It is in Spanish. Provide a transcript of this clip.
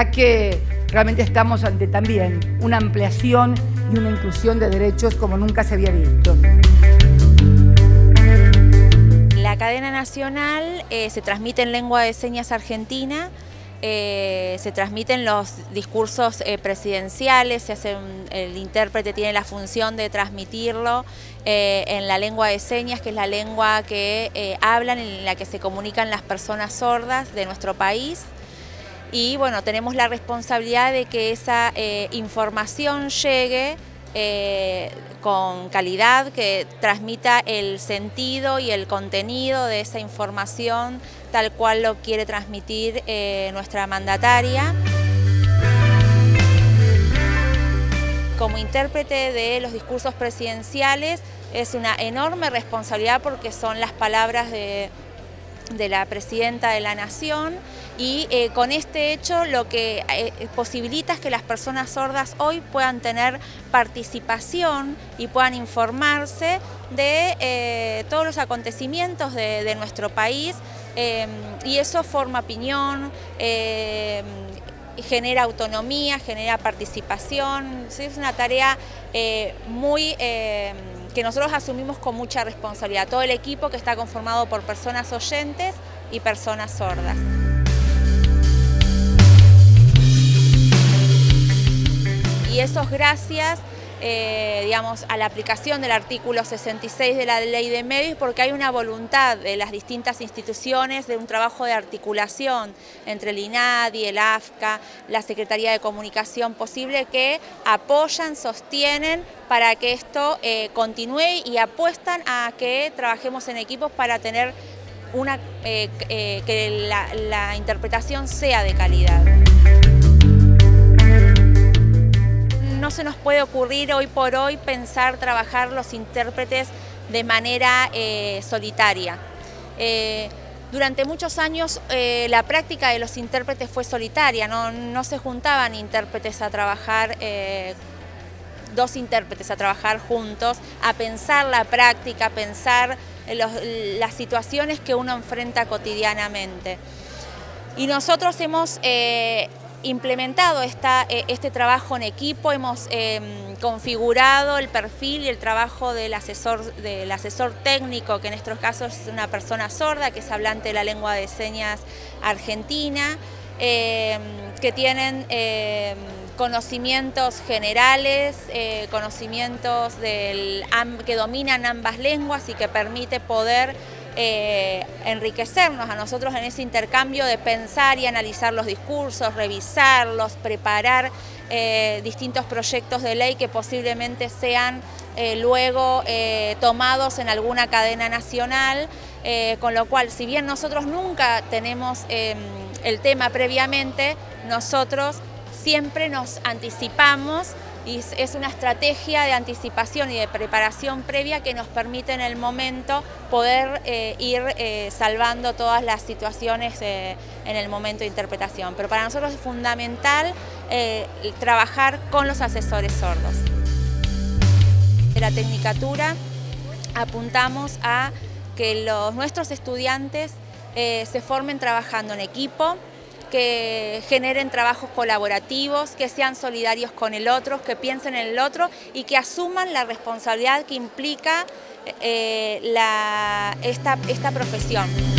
verdad que realmente estamos ante también una ampliación y una inclusión de derechos como nunca se había visto. La cadena nacional eh, se transmite en lengua de señas argentina, eh, se transmiten los discursos eh, presidenciales, se hace el intérprete tiene la función de transmitirlo en la lengua de señas, que es la lengua que hablan, en la que se comunican las personas sordas de nuestro país. Y bueno, tenemos la responsabilidad de que esa información llegue eh, con calidad, que transmita el sentido y el contenido de esa información tal cual lo quiere transmitir eh, nuestra mandataria. Como intérprete de los discursos presidenciales es una enorme responsabilidad porque son las palabras de de la Presidenta de la Nación y eh, con este hecho lo que eh, posibilita es que las personas sordas hoy puedan tener participación y puedan informarse de eh, todos los acontecimientos de, nuestro país y eso forma opinión, genera autonomía, genera participación, es una tarea muy que nosotros asumimos con mucha responsabilidad, todo el equipo que está conformado por personas oyentes y personas sordas. Y eso es gracias eh, digamos, a la aplicación del artículo 66 de la Ley de Medios porque hay una voluntad de las distintas instituciones de un trabajo de articulación entre el INADI, el AFCA, la Secretaría de Comunicación posible que apoyan, sostienen para que esto eh, continúe y apuestan a que trabajemos en equipos para tener una, eh, que la interpretación sea de calidad. Puede ocurrir hoy por hoy pensar trabajar los intérpretes de manera eh, solitaria. Eh, durante muchos años eh, la práctica de los intérpretes fue solitaria, no, se juntaban intérpretes a trabajar, dos intérpretes a trabajar juntos, a pensar la práctica, a pensar las situaciones que uno enfrenta cotidianamente. Y nosotros hemos implementado esta, eh, este trabajo en equipo, hemos em, configurado el perfil y el trabajo del asesor, del asesor técnico, que en estos casos es una persona sorda, que es hablante de la lengua de señas argentina, em, que tienen em, conocimientos generales, eh, conocimientos del, que dominan ambas lenguas y que permite poder eh, enriquecernos a nosotros en ese intercambio de pensar y analizar los discursos, revisarlos, preparar eh, distintos proyectos de ley que posiblemente sean eh, luego tomados en alguna cadena nacional, con lo cual si bien nosotros nunca tenemos em, el tema previamente, nosotros siempre nos anticipamos y es una estrategia de anticipación y de preparación previa que nos permite en el momento poder eh, ir eh, salvando todas las situaciones eh, en el momento de interpretación. Pero para nosotros es fundamental trabajar con los asesores sordos. En la Tecnicatura apuntamos a que los, nuestros estudiantes se formen trabajando en equipo, que generen trabajos colaborativos, que sean solidarios con el otro, que piensen en el otro y que asuman la responsabilidad que implica eh, esta profesión.